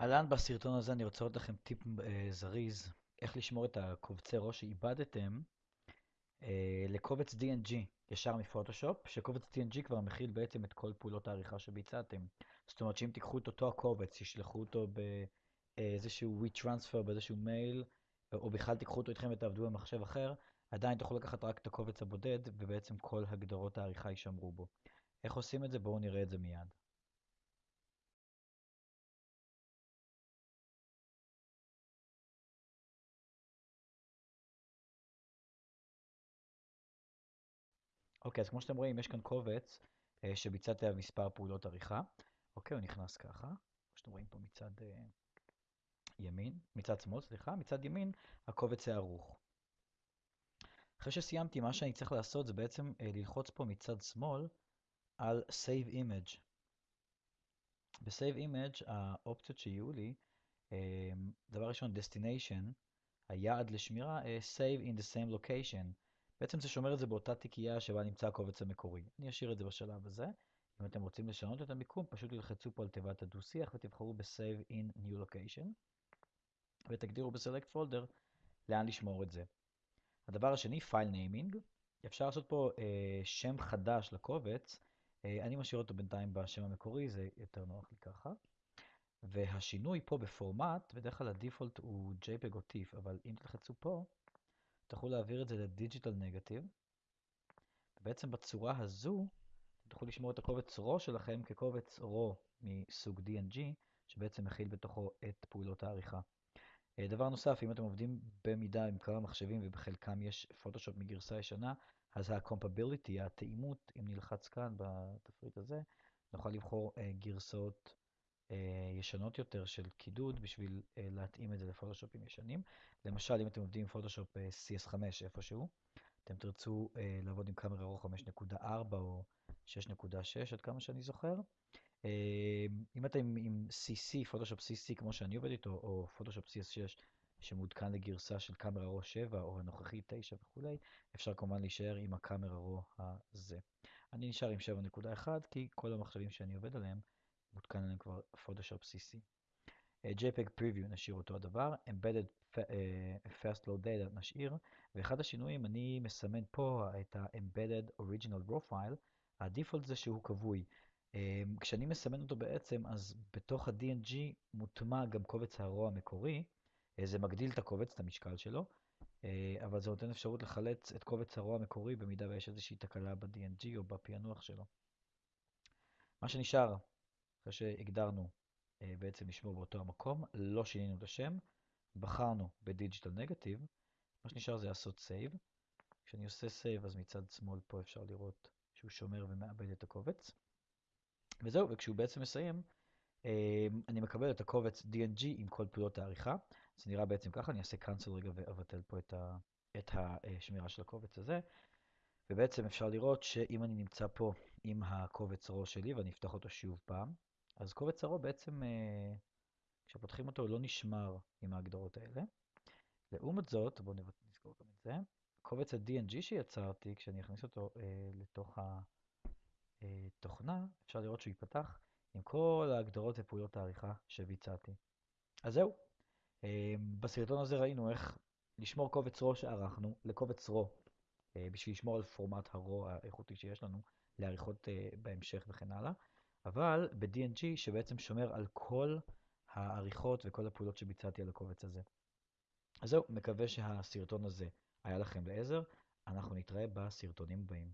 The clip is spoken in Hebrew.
אהלן, בסרטון הזה אני רוצה לתת לכם טיפ אה, זריז, איך לשמור את הקובצי ראש שאיבדתם אה, לקובץ DNG ישר מפוטושופ, שקובץ DNG כבר מכיל בעצם את כל פעולות העריכה שביצעתם. זאת אומרת שאם תיקחו את אותו הקובץ, תשלחו אותו באיזשהו WeTransfer, באיזשהו מייל, או בכלל תיקחו אותו איתכם ותעבדו במחשב אחר, עדיין תוכלו לקחת רק את הקובץ הבודד, ובעצם כל הגדרות העריכה יישמרו בו. איך עושים את זה? בואו נראה את זה מיד. אוקיי, אז כמו שאתם רואים, יש כאן קובץ אה, שביצעתי עליו מספר פעולות עריכה. אוקיי, הוא נכנס ככה, כמו שאתם רואים פה מצד אה, ימין, מצד שמאל, סליחה, מצד ימין הקובץ הערוך. אחרי שסיימתי, מה שאני צריך לעשות זה בעצם אה, ללחוץ פה מצד שמאל על Save Image. ב-Save Image האופציות שיהיו לי, אה, דבר ראשון, Destination, היעד לשמירה, אה, Save in the same location. בעצם זה שומר את זה באותה תיקייה שבה נמצא הקובץ המקורי. אני אשאיר את זה בשלב הזה. אם אתם רוצים לשנות את המיקום, פשוט תלחצו פה על תיבת הדו-שיח ותבחרו ב-Save in New Location, ותגדירו ב-Select Folder לאן לשמור את זה. הדבר השני, File Naming. אפשר לעשות פה אה, שם חדש לקובץ. אה, אני משאיר אותו בינתיים בשם המקורי, זה יותר נוח לי ככה. והשינוי פה בפורמט, בדרך כלל הדיפולט הוא JPEG או TIFF, אבל אם תלחצו פה, תוכלו להעביר את זה לדיג'יטל נגטיב. ובעצם בצורה הזו, תוכלו לשמור את הקובץ RAW שלכם כקובץ RAW מסוג DNG, שבעצם מכיל בתוכו את פעולות העריכה. אה, דבר נוסף, אם אתם עובדים במידה עם כמה מחשבים ובחלקם יש פוטושופ מגרסה ישנה, אז ה-compatibility, התאימות, אם נלחץ כאן בתפריט הזה, נוכל לבחור uh, גרסאות ישנות יותר של קידוד בשביל uh, להתאים את זה לפוטושופים ישנים. למשל, אם אתם עובדים עם פוטושופ CS5 איפשהו, אתם תרצו לעבוד עם קאמרה רוח 5.4 או 6.6 עד כמה שאני זוכר. אם אתם עם CC, פוטושופ CC כמו שאני עובד איתו, או פוטושופ CS6 שמעודכן לגרסה של קאמרה רו 7 או הנוכחי 9 וכולי, אפשר כמובן להישאר עם הקאמרה רו הזה. אני נשאר עם 7.1 כי כל המחשבים שאני עובד עליהם מותקן עליהם כבר פוטושופ CC. JPEG Preview נשאיר אותו הדבר, Embedded Fast Load Data נשאיר, ואחד השינויים אני מסמן פה את ה-Embedded Original Raw File, הדיפולט זה שהוא כבוי. כשאני מסמן אותו בעצם, אז בתוך ה-DNG מוטמע גם קובץ ה-RAW המקורי, זה מגדיל את הקובץ, את המשקל שלו, אבל זה נותן אפשרות לחלץ את קובץ הרוע המקורי במידה ויש איזושהי תקלה ב-DNG או בפענוח שלו. מה שנשאר, אחרי שהגדרנו בעצם לשמור באותו המקום, לא שינינו את השם, בחרנו ב digital negative, מה שנשאר זה לעשות save. כשאני עושה save אז מצד שמאל פה אפשר לראות שהוא שומר ומעבד את הקובץ. וזהו, וכשהוא בעצם מסיים, אני מקבל את הקובץ DNG עם כל פעולות העריכה. זה נראה בעצם ככה, אני אעשה cancel רגע ואבטל פה את, ה, את השמירה של הקובץ הזה. ובעצם אפשר לראות שאם אני נמצא פה עם הקובץ RAW שלי ואני אפתח אותו שוב פעם, אז קובץ RAW בעצם, כשפותחים אותו, הוא לא נשמר עם ההגדרות האלה. לעומת זאת, בואו נזכור גם את זה, קובץ ה-DNG שיצרתי, כשאני אכניס אותו אה, לתוך התוכנה, אפשר לראות שהוא ייפתח עם כל ההגדרות ופעולות העריכה שביצעתי. אז זהו, בסרטון הזה ראינו איך לשמור קובץ RAW שערכנו לקובץ RAW, בשביל לשמור על פורמט ה-RAW האיכותי שיש לנו לעריכות בהמשך וכן הלאה, אבל ב-DNG שבעצם שומר על כל העריכות וכל הפעולות שביצעתי על הקובץ הזה. אז זהו, מקווה שהסרטון הזה היה לכם לעזר, אנחנו נתראה בסרטונים הבאים.